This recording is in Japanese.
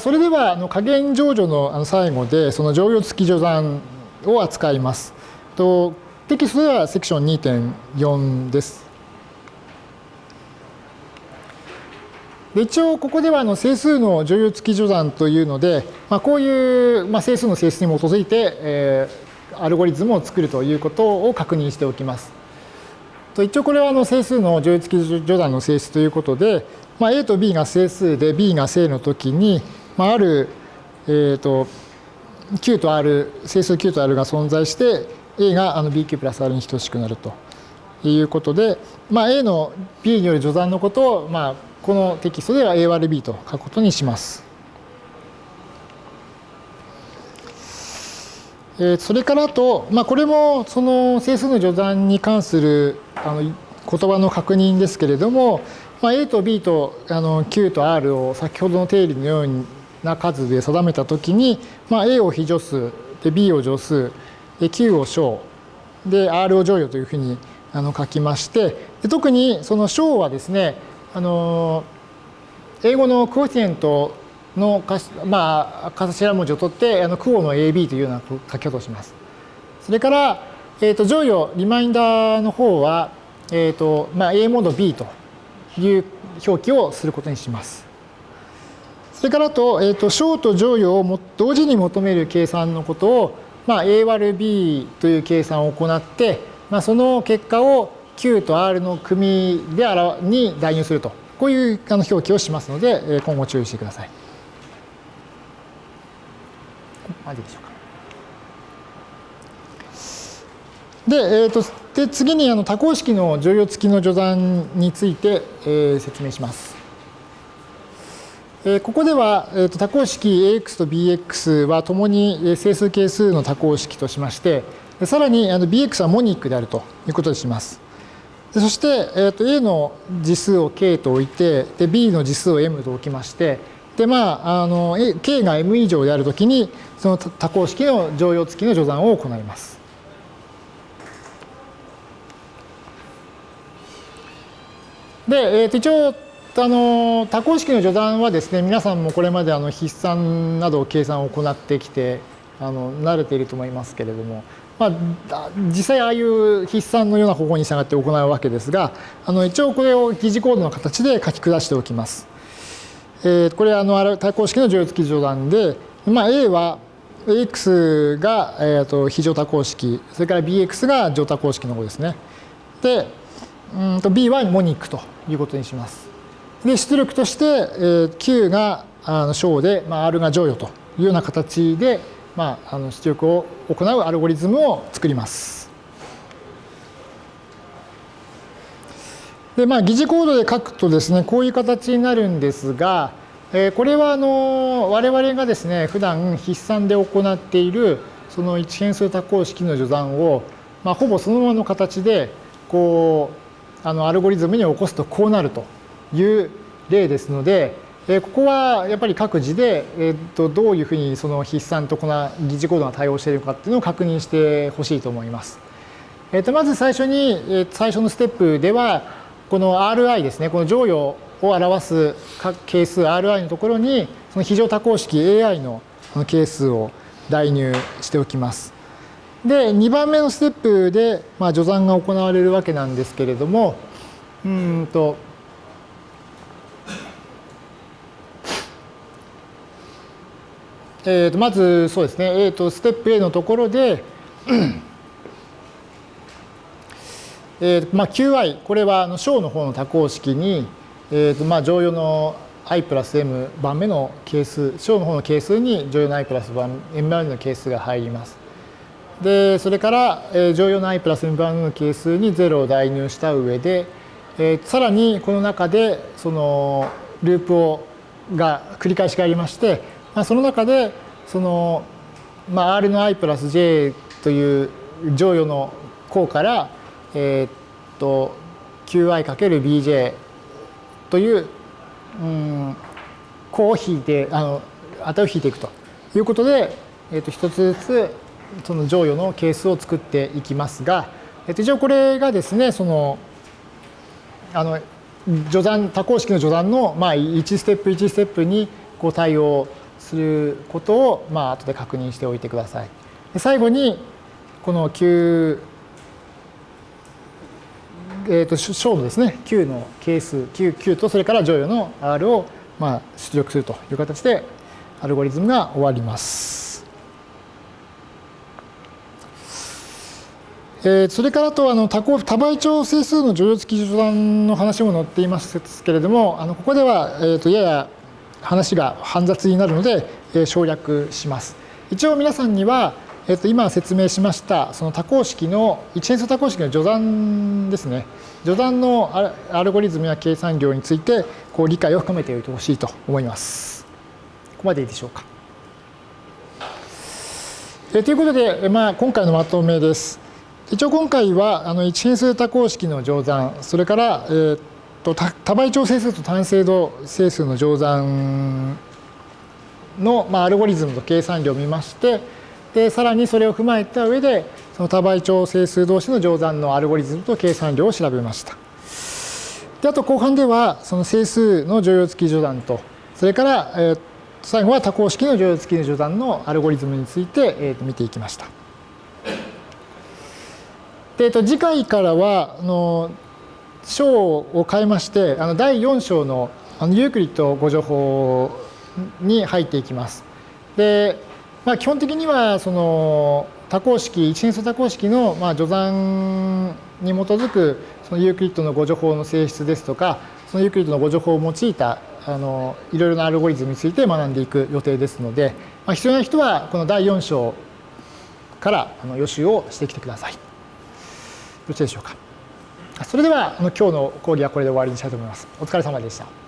それではあの加減乗除の最後でその乗用付き序算を扱います。とテキストではセクション2.4です。で一応ここではあの整数の乗用付き序算というので、まあ、こういう、まあ、整数の性質に基づいて、えー、アルゴリズムを作るということを確認しておきます。一応これはあの整数の乗用付き序算の性質ということで、まあ、A と B が整数で B が正のときに、まあ、ある、えーと、Q と R 整数 Q と R が存在して A があの BQ プラス R に等しくなるということで、まあ、A の B による序算のことを、まあ、このテキストでは A 割る B と書くことにします。えそれからあと、まあ、これもその整数の序算に関するあの言葉の確認ですけれども、まあ、A と B とあの Q と R を先ほどの定理のような数で定めたときに、まあ、A を非助数で B を助数で Q を小で R を乗与というふうにあの書きましてで特にその小はですねあの英語のクオティエントのまあ頭文字を取ってあのクオの AB というような書き方をします。それから、えー、と乗与リマインダーの方は、えーとまあ、A モード B という表記をすることにします。それからと、えーと、小と乗与をも同時に求める計算のことを、まあ、A 割る B という計算を行って、まあ、その結果を Q と R の組でに代入すると。こういう表記をしますので、今後注意してください。まででしょうか。で、えーと、で次にあの多項式の乗用付きの序算について、えー、説明します。えー、ここでは、えーと、多項式 AX と BX はともに整数係数の多項式としまして、さらにあの BX はモニックであるということにします。そして、えーと、A の次数を K と置いてで B の次数を M と置きましてでまああの K が M 以上であるときにその多項式の乗用付きの序算を行います。で、えー、と一応あの多項式の序算はですね皆さんもこれまであの筆算など計算を行ってきてあの慣れていると思いますけれども、まあ、実際ああいう筆算のような方法に従って行うわけですがあの一応これを疑似コードの形で書き下しておきます。えー、これはあの対項式の乗用付き序断で、まあ、A は AX が、えー、と非乗多項式それから BX が乗多項式の方ですね。でうんと B はモニックということにします。で出力として、えー、Q があの小で、まあ、R が乗与というような形で、まあ、あの出力を行うアルゴリズムを作ります。でまあ、疑似コードで書くとですねこういう形になるんですが、えー、これはあの我々がですね普段筆算で行っているその一変数多項式の序算を、まあ、ほぼそのままの形でこうあのアルゴリズムに起こすとこうなるという例ですので、えここはやっぱり各自で、えー、とどういうふうにその筆算とこの疑似コードが対応しているかっていうのを確認してほしいと思います。えー、とまず最初に、え最初のステップではこの RI ですねこの乗与を表す係数 RI のところにその非常多項式 AI の係数を代入しておきます。で2番目のステップで、まあ、序算が行われるわけなんですけれどもうんとえー、とまずそうですね、えー、とステップ A のところで、えーまあ、QI これはあの小の方の多項式に、えーとまあ、乗用の i プラス m 番目の係数小の方の係数に乗用の i プラス m 番目の係数が入ります。でそれから、えー、乗用の i プラス m 番目の係数に0を代入した上で、えー、さらにこの中でそのループをが繰り返しがありましてまあ、その中でその、まあ、R の i プラス j という乗与の項から、えー、っと qi×bj という、うん、項を引いてあの値を引いていくということで、えー、っと一つずつその乗与の係数を作っていきますが、えっと、一応これがですねそのあの序断多項式の序断の、まあ、1ステップ1ステップにこう対応することを、まあ後で確認しておいてください。で最後にこの Q えー、と小のですね Q の係数 Q, Q とそれから乗与の R をまあ出力するという形でアルゴリズムが終わります。えー、それからとあの多多倍長整数の乗用付き序断の話も載っていますけれどもあのここでは、えー、とやや話が煩雑になるので、えー、省略します。一応皆さんにはえっと、今説明しましたその多項式の一変数多項式の序断ですね。序断のアルゴリズムや計算量についてこう理解を深めておいてほしいと思います。ここまでいいでしょうか。えということで、まあ、今回のまとめです。一応今回はあの一変数多項式の乗算それから、えー、と多倍長整数と単精度整数の乗算の、まあ、アルゴリズムと計算量を見ましてでさらにそれを踏まえた上でその多倍長整数同士の乗算のアルゴリズムと計算量を調べました。であと後半ではその整数の乗用付き序断とそれから、えー、最後は多項式の乗用付きの序断のアルゴリズムについて、えー、見ていきました。でえー、と次回からはあの章を変えましてあの第4章のあのユークリッド互除法に入っていきます。でまあ、基本的にはその多項式一変数多項式のまあ除算に基づくそのユークリッドの互除法の性質ですとかそのユークリッドの互除法を用いたあのいろいろなアルゴリズムについて学んでいく予定ですので、まあ、必要な人はこの第4章からあの予習をしてきてください。よろしいでしょうか。それではあの今日の講義はこれで終わりにしたいと思います。お疲れ様でした。